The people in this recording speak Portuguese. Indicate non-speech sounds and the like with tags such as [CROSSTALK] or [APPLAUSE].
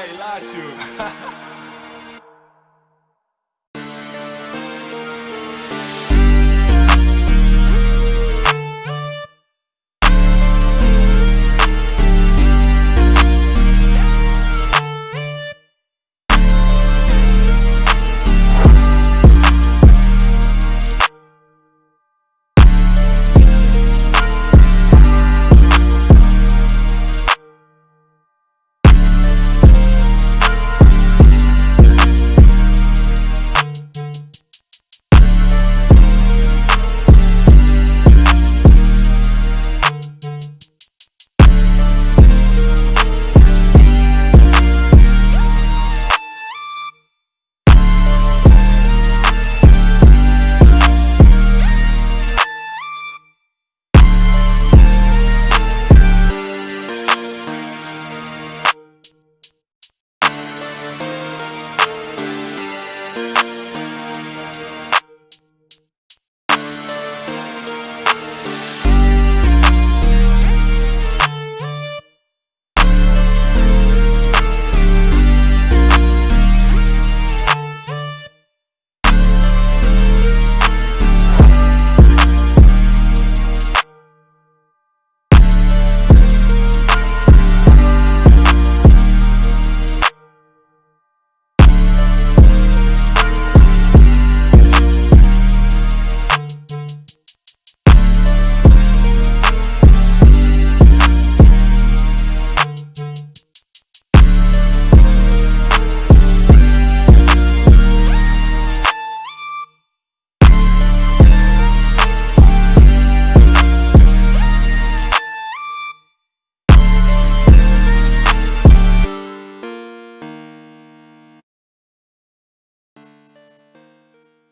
Vai, [LAUGHS]